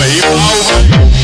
baby. Over.